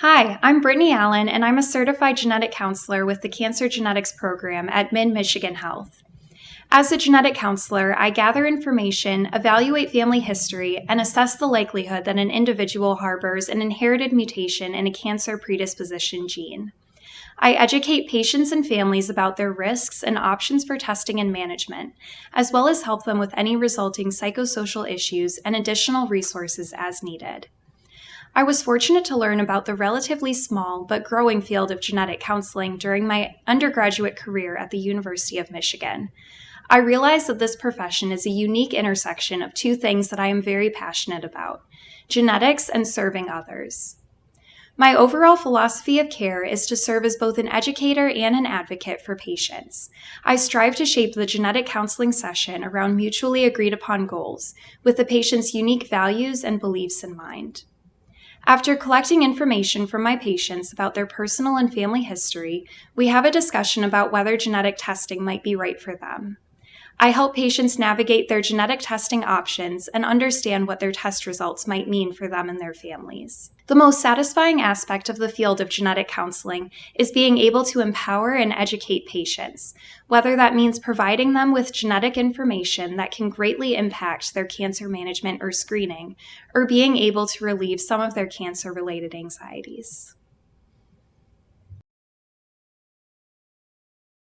Hi, I'm Brittany Allen, and I'm a certified genetic counselor with the Cancer Genetics Program at Mid Michigan Health. As a genetic counselor, I gather information, evaluate family history, and assess the likelihood that an individual harbors an inherited mutation in a cancer predisposition gene. I educate patients and families about their risks and options for testing and management, as well as help them with any resulting psychosocial issues and additional resources as needed. I was fortunate to learn about the relatively small but growing field of genetic counseling during my undergraduate career at the University of Michigan. I realized that this profession is a unique intersection of two things that I am very passionate about genetics and serving others. My overall philosophy of care is to serve as both an educator and an advocate for patients. I strive to shape the genetic counseling session around mutually agreed upon goals, with the patient's unique values and beliefs in mind. After collecting information from my patients about their personal and family history, we have a discussion about whether genetic testing might be right for them. I help patients navigate their genetic testing options and understand what their test results might mean for them and their families. The most satisfying aspect of the field of genetic counseling is being able to empower and educate patients, whether that means providing them with genetic information that can greatly impact their cancer management or screening, or being able to relieve some of their cancer related anxieties.